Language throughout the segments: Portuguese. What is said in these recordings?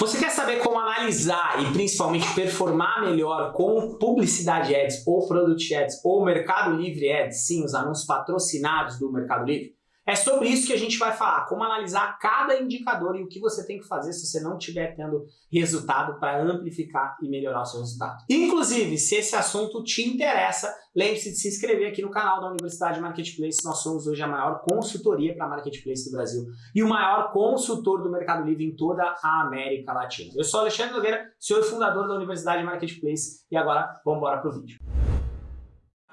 Você quer saber como analisar e principalmente performar melhor com publicidade ads ou product ads ou Mercado Livre ads, sim, os anúncios patrocinados do Mercado Livre? É sobre isso que a gente vai falar, como analisar cada indicador e o que você tem que fazer se você não estiver tendo resultado para amplificar e melhorar o seu resultado. Inclusive, se esse assunto te interessa, lembre-se de se inscrever aqui no canal da Universidade Marketplace. Nós somos hoje a maior consultoria para Marketplace do Brasil e o maior consultor do Mercado Livre em toda a América Latina. Eu sou Alexandre Nogueira, senhor fundador da Universidade Marketplace e agora vamos embora para o vídeo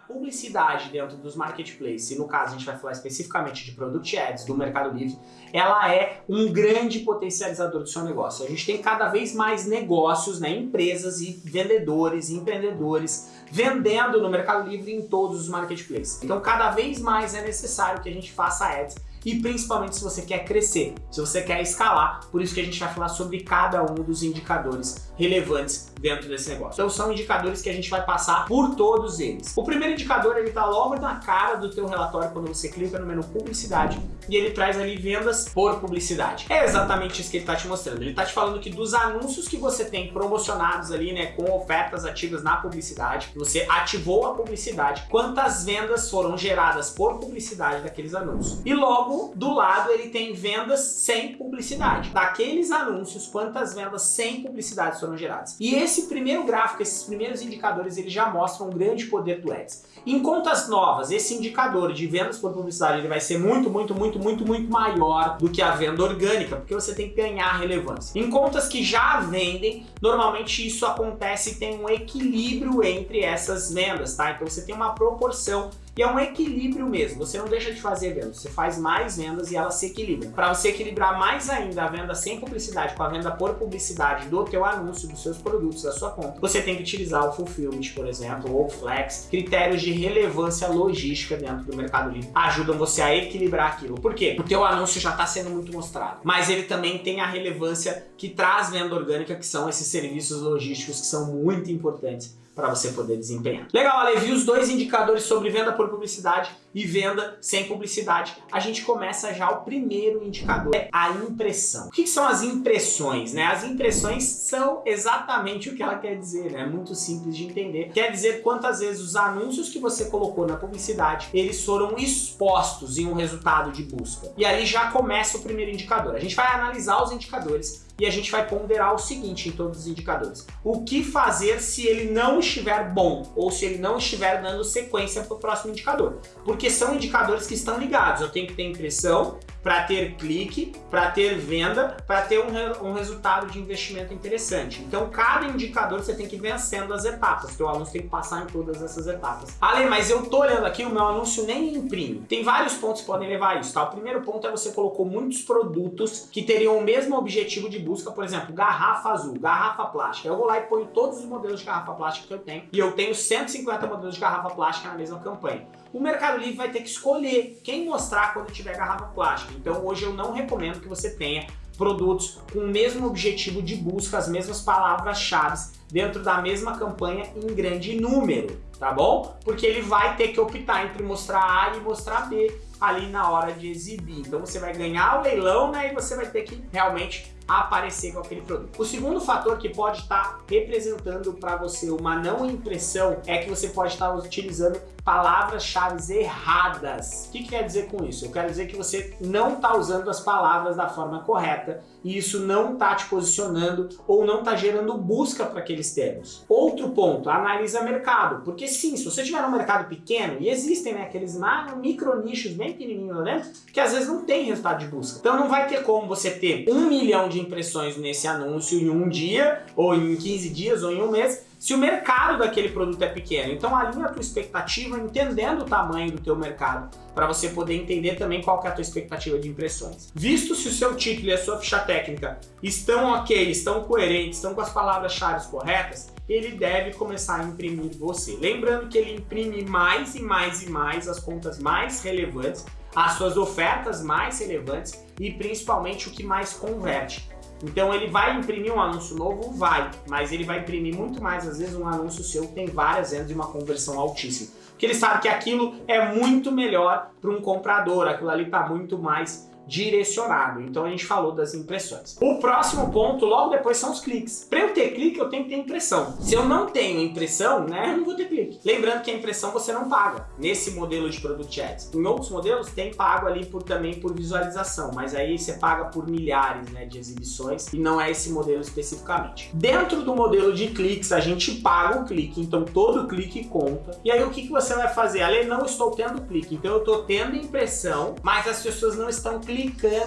publicidade dentro dos marketplaces, e no caso a gente vai falar especificamente de Product Ads, do Mercado Livre, ela é um grande potencializador do seu negócio. A gente tem cada vez mais negócios, né, empresas e vendedores, empreendedores vendendo no Mercado Livre em todos os marketplaces. Então cada vez mais é necessário que a gente faça ads e principalmente se você quer crescer, se você quer escalar, por isso que a gente vai falar sobre cada um dos indicadores relevantes dentro desse negócio. Então são indicadores que a gente vai passar por todos eles. O primeiro indicador ele está logo na cara do teu relatório quando você clica no menu publicidade e ele traz ali vendas por publicidade. É exatamente isso que ele está te mostrando. Ele está te falando que dos anúncios que você tem promocionados ali, né, com ofertas ativas na publicidade, você ativou a publicidade, quantas vendas foram geradas por publicidade daqueles anúncios. E logo do lado ele tem vendas sem publicidade. Daqueles anúncios, quantas vendas sem publicidade foram geradas. E esse primeiro gráfico, esses primeiros indicadores, eles já mostram um grande poder do Ads. Em contas novas, esse indicador de vendas por publicidade ele vai ser muito, muito, muito, muito, muito maior do que a venda orgânica, porque você tem que ganhar relevância. Em contas que já vendem, normalmente isso acontece e tem um equilíbrio entre essas vendas, tá? Então você tem uma proporção e é um equilíbrio mesmo, você não deixa de fazer vendas, você faz mais vendas e elas se equilibram. Para você equilibrar mais ainda a venda sem publicidade com a venda por publicidade do teu anúncio, dos seus produtos, da sua conta, você tem que utilizar o Fulfillment, por exemplo, ou o Flex, critérios de relevância logística dentro do Mercado Livre. Ajudam você a equilibrar aquilo. Por quê? O teu anúncio já está sendo muito mostrado, mas ele também tem a relevância que traz venda orgânica, que são esses serviços logísticos que são muito importantes para você poder desempenhar. Legal, Ale, vi os dois indicadores sobre venda por publicidade e venda sem publicidade. A gente começa já o primeiro indicador, é a impressão. O que são as impressões? Né? As impressões são exatamente o que ela quer dizer, né? é muito simples de entender. Quer dizer quantas vezes os anúncios que você colocou na publicidade, eles foram expostos em um resultado de busca. E aí já começa o primeiro indicador. A gente vai analisar os indicadores e a gente vai ponderar o seguinte em todos os indicadores. O que fazer se ele não estiver bom ou se ele não estiver dando sequência para o próximo indicador? Porque são indicadores que estão ligados. Eu tenho que ter impressão, para ter clique, para ter venda, para ter um, um, resultado de investimento interessante. Então, cada indicador você tem que ir vencendo as etapas, teu anúncio tem que passar em todas essas etapas. Ale, mas eu tô olhando aqui, o meu anúncio nem imprime. Tem vários pontos que podem levar a isso, tá? O primeiro ponto é você colocou muitos produtos que teriam o mesmo objetivo de busca, por exemplo, garrafa azul, garrafa plástica. Eu vou lá e ponho todos os modelos de garrafa plástica que eu tenho, e eu tenho 150 modelos de garrafa plástica na mesma campanha o Mercado Livre vai ter que escolher quem mostrar quando tiver garrafa plástica. Então hoje eu não recomendo que você tenha produtos com o mesmo objetivo de busca, as mesmas palavras-chave dentro da mesma campanha em grande número, tá bom? Porque ele vai ter que optar entre mostrar A e mostrar B ali na hora de exibir. Então você vai ganhar o leilão né, e você vai ter que realmente aparecer com aquele produto. O segundo fator que pode estar representando para você uma não impressão é que você pode estar utilizando palavras-chave erradas. O que, que, quer dizer com isso? Eu quero dizer que você não está usando as palavras da forma correta e isso não está te posicionando ou não está gerando busca para aqueles termos. Outro ponto, analisa mercado, porque sim, se você tiver um mercado pequeno, e existem né, aqueles micro nichos bem pequenininhos, né, que às vezes não tem resultado de busca. Então não vai ter como você ter um milhão de impressões nesse anúncio em um dia, ou em 15 dias, ou em um mês, se o mercado daquele produto é pequeno. Então alinha a tua expectativa entendendo o tamanho do teu mercado para você poder entender também qual é a tua expectativa de impressões. Visto se o seu título e a sua ficha técnica estão ok, estão coerentes, estão com as palavras-chave corretas, ele deve começar a imprimir você. Lembrando que ele imprime mais e mais e mais as contas mais relevantes, as suas ofertas mais relevantes e principalmente o que mais converte. Então ele vai imprimir um anúncio novo? Vai, mas ele vai imprimir muito mais, às vezes, um anúncio seu que tem várias vendas e uma conversão altíssima. Porque ele sabe que aquilo é muito melhor para um comprador, aquilo ali está muito mais direcionado. Então a gente falou das impressões. O próximo ponto, logo depois, são os cliques. Para eu ter clique, eu tenho que ter impressão. Se eu não tenho impressão, né, eu não vou ter clique. Lembrando que a impressão você não paga nesse modelo de Product Ads. Em outros modelos tem pago ali por, também por visualização, mas aí você paga por milhares né, de exibições e não é esse modelo especificamente. Dentro do modelo de cliques, a gente paga o clique, então todo clique conta. E aí o que, que você vai fazer? Ali não estou tendo clique, então eu estou tendo impressão, mas as pessoas não estão clicando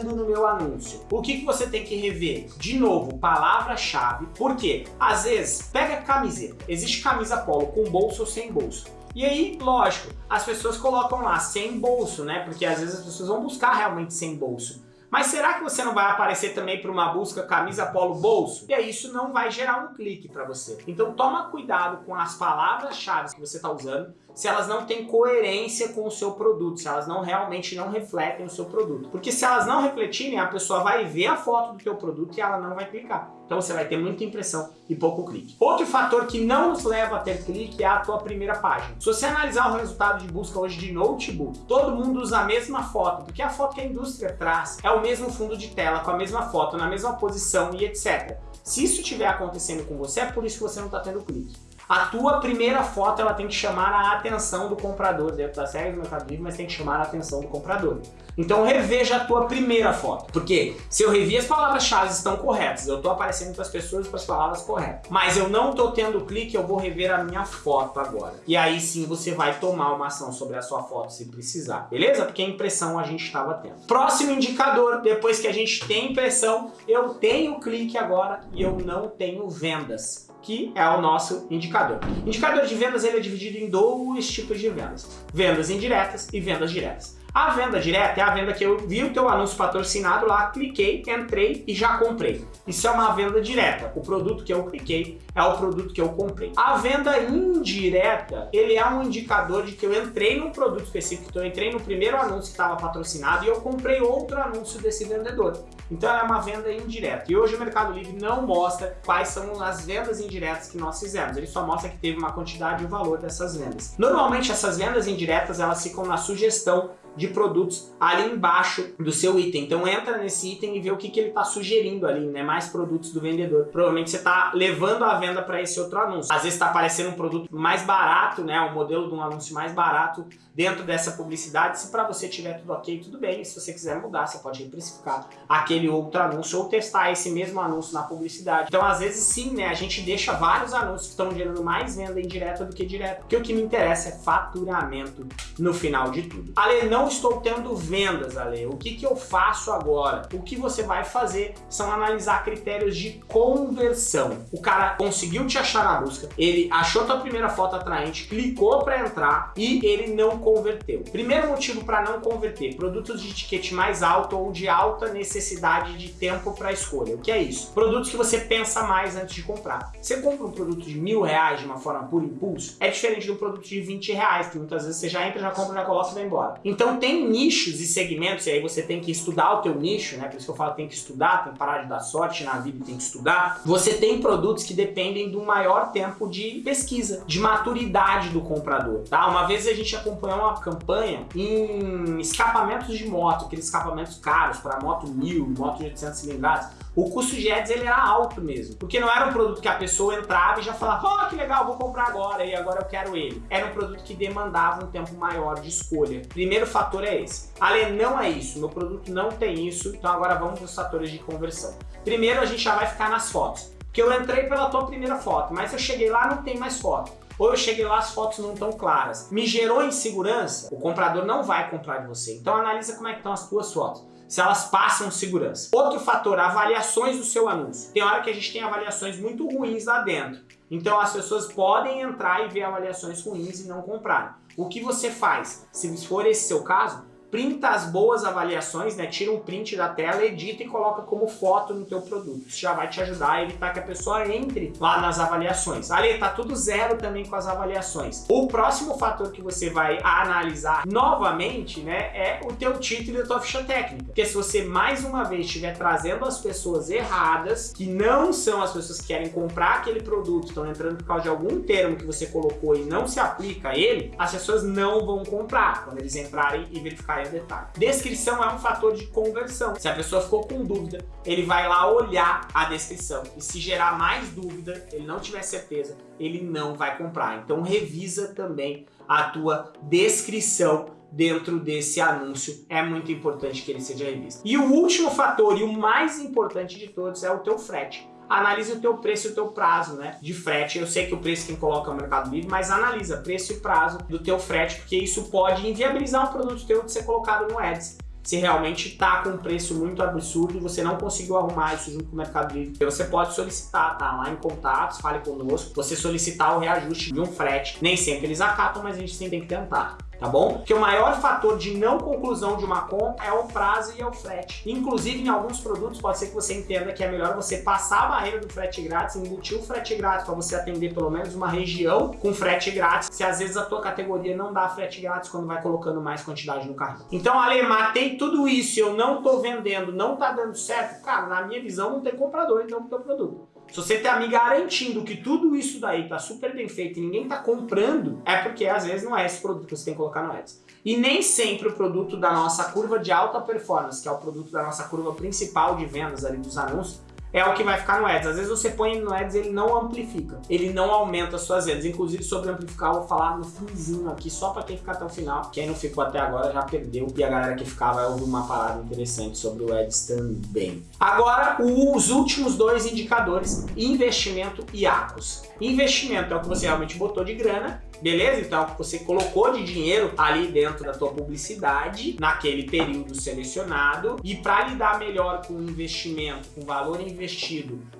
no meu anúncio. O que, que você tem que rever? De novo, palavra-chave, porque às vezes, pega camiseta, existe camisa polo com bolso ou sem bolso. E aí, lógico, as pessoas colocam lá sem bolso, né? Porque às vezes as pessoas vão buscar realmente sem bolso. Mas será que você não vai aparecer também para uma busca camisa polo bolso? E aí isso não vai gerar um clique para você. Então toma cuidado com as palavras-chave que você está usando, se elas não têm coerência com o seu produto, se elas não realmente não refletem o seu produto. Porque se elas não refletirem, a pessoa vai ver a foto do teu produto e ela não vai clicar. Então você vai ter muita impressão e pouco clique. Outro fator que não nos leva a ter clique é a tua primeira página. Se você analisar o resultado de busca hoje de notebook, todo mundo usa a mesma foto, porque a foto que a indústria traz é o mesmo fundo de tela, com a mesma foto, na mesma posição e etc. Se isso estiver acontecendo com você, é por isso que você não está tendo clique. A tua primeira foto ela tem que chamar a atenção do comprador dentro da série do Mercado Livre, mas tem que chamar a atenção do comprador. Então reveja a tua primeira foto, porque se eu revi as palavras-chave estão corretas, eu estou aparecendo para as pessoas com as palavras corretas, mas eu não estou tendo clique, eu vou rever a minha foto agora. E aí sim você vai tomar uma ação sobre a sua foto se precisar, beleza? Porque a impressão a gente estava tendo. Próximo indicador, depois que a gente tem impressão, eu tenho clique agora e eu não tenho vendas que é o nosso indicador. Indicador de vendas ele é dividido em dois tipos de vendas. Vendas indiretas e vendas diretas. A venda direta é a venda que eu vi o teu anúncio patrocinado lá, cliquei, entrei e já comprei. Isso é uma venda direta. O produto que eu cliquei é o produto que eu comprei. A venda indireta, ele é um indicador de que eu entrei num produto específico, então eu entrei no primeiro anúncio que estava patrocinado e eu comprei outro anúncio desse vendedor. Então é uma venda indireta. E hoje o Mercado Livre não mostra quais são as vendas indiretas que nós fizemos. Ele só mostra que teve uma quantidade e o valor dessas vendas. Normalmente essas vendas indiretas, elas ficam na sugestão de produtos ali embaixo do seu item. Então entra nesse item e vê o que, que ele está sugerindo ali, né? Mais produtos do vendedor. Provavelmente você está levando a venda para esse outro anúncio. Às vezes está aparecendo um produto mais barato, né? Um modelo de um anúncio mais barato dentro dessa publicidade. Se para você tiver tudo ok, tudo bem. Se você quiser mudar, você pode reprecificar aquele outro anúncio ou testar esse mesmo anúncio na publicidade. Então, às vezes, sim, né? A gente deixa vários anúncios que estão gerando mais venda indireta do que direta. Porque o que me interessa é faturamento no final de tudo. Ale, não estou tendo vendas, Ale. O que, que eu faço agora? O que você vai fazer são analisar critérios de conversão. O cara conseguiu te achar na busca, ele achou tua primeira foto atraente, clicou para entrar e ele não converteu. Primeiro motivo para não converter, produtos de ticket mais alto ou de alta necessidade de tempo para escolha. O que é isso? Produtos que você pensa mais antes de comprar. Você compra um produto de mil reais de uma forma por impulso, é diferente de um produto de 20 reais, que muitas vezes você já entra, já compra, já coloca e vai embora. Então tem nichos e segmentos, e aí você tem que estudar o teu nicho, né? Por isso que eu falo tem que estudar, tem que parar de dar sorte na vida e tem que estudar. Você tem produtos que dependem do maior tempo de pesquisa, de maturidade do comprador, tá? Uma vez a gente acompanhou uma campanha em escapamentos de moto, aqueles escapamentos caros para moto 1000, moto de 800 cilindradas. O custo de ads ele era alto mesmo, porque não era um produto que a pessoa entrava e já falava, oh, que legal, vou comprar agora e agora eu quero ele. Era um produto que demandava um tempo maior de escolha. Primeiro fator é esse. Ale, não é isso, meu produto não tem isso, então agora vamos para os fatores de conversão. Primeiro a gente já vai ficar nas fotos, porque eu entrei pela tua primeira foto, mas eu cheguei lá não tem mais foto ou eu cheguei lá as fotos não estão claras. Me gerou insegurança? O comprador não vai comprar de você. Então analisa como é que estão as tuas fotos se elas passam segurança. Outro fator, avaliações do seu anúncio. Tem hora que a gente tem avaliações muito ruins lá dentro. Então as pessoas podem entrar e ver avaliações ruins e não comprar. O que você faz? Se for esse seu caso, printa as boas avaliações, né? Tira um print da tela, edita e coloca como foto no teu produto. Isso já vai te ajudar a evitar que a pessoa entre lá nas avaliações. Ali tá tudo zero também com as avaliações. O próximo fator que você vai analisar novamente, né, é o teu título e a tua ficha técnica. Porque se você mais uma vez estiver trazendo as pessoas erradas, que não são as pessoas que querem comprar aquele produto, estão entrando por causa de algum termo que você colocou e não se aplica a ele, as pessoas não vão comprar quando eles entrarem e verificar detalhe. Descrição é um fator de conversão. Se a pessoa ficou com dúvida, ele vai lá olhar a descrição. E se gerar mais dúvida, ele não tiver certeza, ele não vai comprar. Então revisa também a tua descrição dentro desse anúncio. É muito importante que ele seja revisto. E o último fator e o mais importante de todos é o teu frete analise o teu preço e o teu prazo né, de frete. Eu sei que o preço quem coloca é o Mercado Livre, mas analisa preço e prazo do teu frete, porque isso pode inviabilizar um produto teu de ser colocado no Ads se realmente está com um preço muito absurdo e você não conseguiu arrumar isso junto com o Mercado Livre, você pode solicitar, tá? Lá em contatos, fale conosco, você solicitar o reajuste de um frete. Nem sempre eles acatam, mas a gente sempre tem que tentar tá bom? Porque o maior fator de não conclusão de uma compra é o prazo e é o frete. Inclusive, em alguns produtos, pode ser que você entenda que é melhor você passar a barreira do frete grátis, embutir o frete grátis para você atender pelo menos uma região com frete grátis, se às vezes a tua categoria não dá frete grátis quando vai colocando mais quantidade no carrinho. Então, Ale, matei tudo isso, eu não tô vendendo, não tá dando certo, cara, na minha visão não tem comprador então pro teu produto. Se você tá me garantindo que tudo isso daí tá super bem feito e ninguém tá comprando, é porque às vezes não é esse produto que você tem que colocar no Ads. E nem sempre o produto da nossa curva de alta performance, que é o produto da nossa curva principal de vendas ali dos anúncios, é o que vai ficar no Ads. Às vezes você põe no Ads ele não amplifica, ele não aumenta as suas vendas. Inclusive sobre amplificar eu vou falar no finzinho aqui, só para quem ficar até o final. Quem não ficou até agora já perdeu e a galera que ficar vai ouvir uma parada interessante sobre o Ads também. Agora, os últimos dois indicadores, investimento e ACOS. Investimento é o que você realmente botou de grana Beleza? Então você colocou de dinheiro ali dentro da tua publicidade, naquele período selecionado, e para lidar melhor com o investimento, com o valor investido,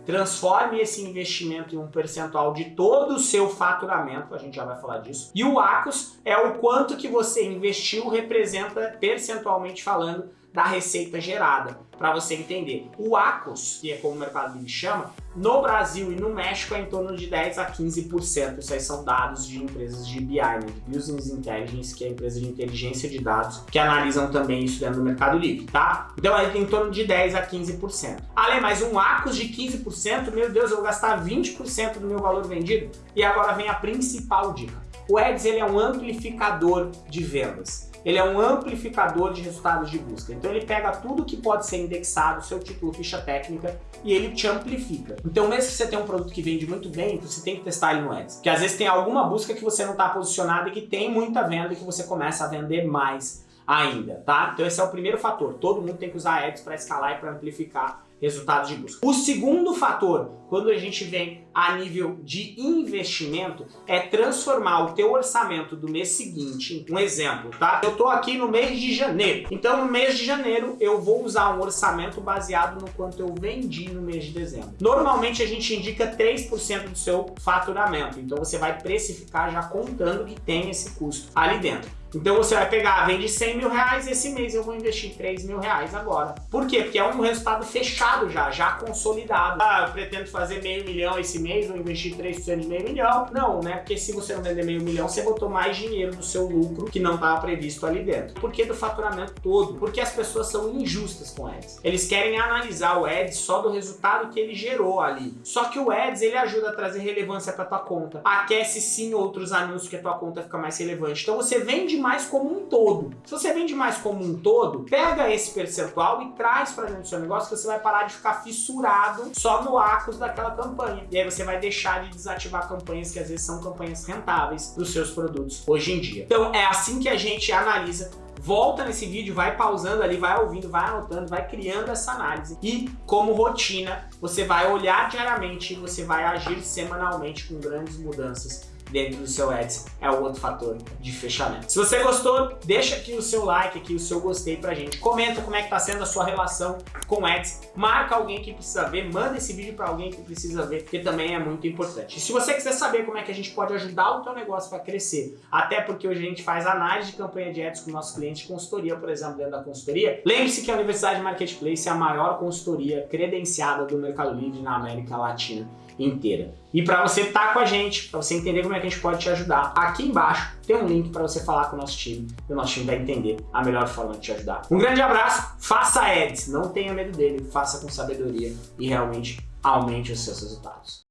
transforme esse investimento em um percentual de todo o seu faturamento, a gente já vai falar disso. E o ACOS é o quanto que você investiu representa percentualmente falando da receita gerada, para você entender. O ACOS, que é como o Mercado Livre chama, no Brasil e no México é em torno de 10 a 15%. Isso aí são dados de empresas de BI, né? Business Intelligence, que é a empresa de inteligência de dados, que analisam também isso dentro do Mercado Livre, tá? Então é em torno de 10 a 15%. Ale, mas um ACOS de 15%, meu Deus, eu vou gastar 20% do meu valor vendido? E agora vem a principal dica. O Ads ele é um amplificador de vendas ele é um amplificador de resultados de busca. Então ele pega tudo que pode ser indexado, seu título, ficha técnica, e ele te amplifica. Então mesmo que você tenha um produto que vende muito bem, você tem que testar ele no Ads. Porque às vezes tem alguma busca que você não está posicionado e que tem muita venda e que você começa a vender mais ainda, tá? Então esse é o primeiro fator. Todo mundo tem que usar Ads para escalar e para amplificar resultados de busca. O segundo fator, quando a gente vem a nível de investimento, é transformar o teu orçamento do mês seguinte, um exemplo, tá? Eu tô aqui no mês de janeiro, então no mês de janeiro eu vou usar um orçamento baseado no quanto eu vendi no mês de dezembro. Normalmente a gente indica 3% do seu faturamento, então você vai precificar já contando que tem esse custo ali dentro. Então você vai pegar, vende 100 mil reais, esse mês eu vou investir 3 mil reais agora. Por quê? Porque é um resultado fechado já, já consolidado. Ah, eu pretendo fazer meio milhão esse mês, vou investir 3% de meio milhão. Não, né? Porque se você não vender meio milhão, você botou mais dinheiro do seu lucro que não estava previsto ali dentro. Por que do faturamento todo? Porque as pessoas são injustas com Ads. Eles querem analisar o Ads só do resultado que ele gerou ali. Só que o Ads, ele ajuda a trazer relevância para tua conta. Aquece sim outros anúncios que a tua conta fica mais relevante. Então você vende mais como um todo. Se você vende mais como um todo, pega esse percentual e traz para dentro do seu negócio que você vai parar de ficar fissurado só no ACOS daquela campanha. E aí você vai deixar de desativar campanhas que às vezes são campanhas rentáveis dos seus produtos hoje em dia. Então é assim que a gente analisa volta nesse vídeo, vai pausando ali, vai ouvindo, vai anotando, vai criando essa análise. E como rotina, você vai olhar diariamente você vai agir semanalmente com grandes mudanças dentro do seu Ads é o outro fator de fechamento. Se você gostou, deixa aqui o seu like, aqui o seu gostei pra gente. Comenta como é que tá sendo a sua relação com Ads. Marca alguém que precisa ver, manda esse vídeo para alguém que precisa ver, que também é muito importante. E se você quiser saber como é que a gente pode ajudar o teu negócio para crescer, até porque hoje a gente faz análise de campanha de Ads com nossos clientes de consultoria, por exemplo, dentro da consultoria, lembre-se que a Universidade Marketplace é a maior consultoria credenciada do Mercado Livre na América Latina inteira. E para você estar tá com a gente, para você entender como é que a gente pode te ajudar, aqui embaixo tem um link para você falar com o nosso time e o nosso time vai entender a melhor forma de te ajudar. Um grande abraço, faça ads, não tenha medo dele, faça com sabedoria e realmente aumente os seus resultados.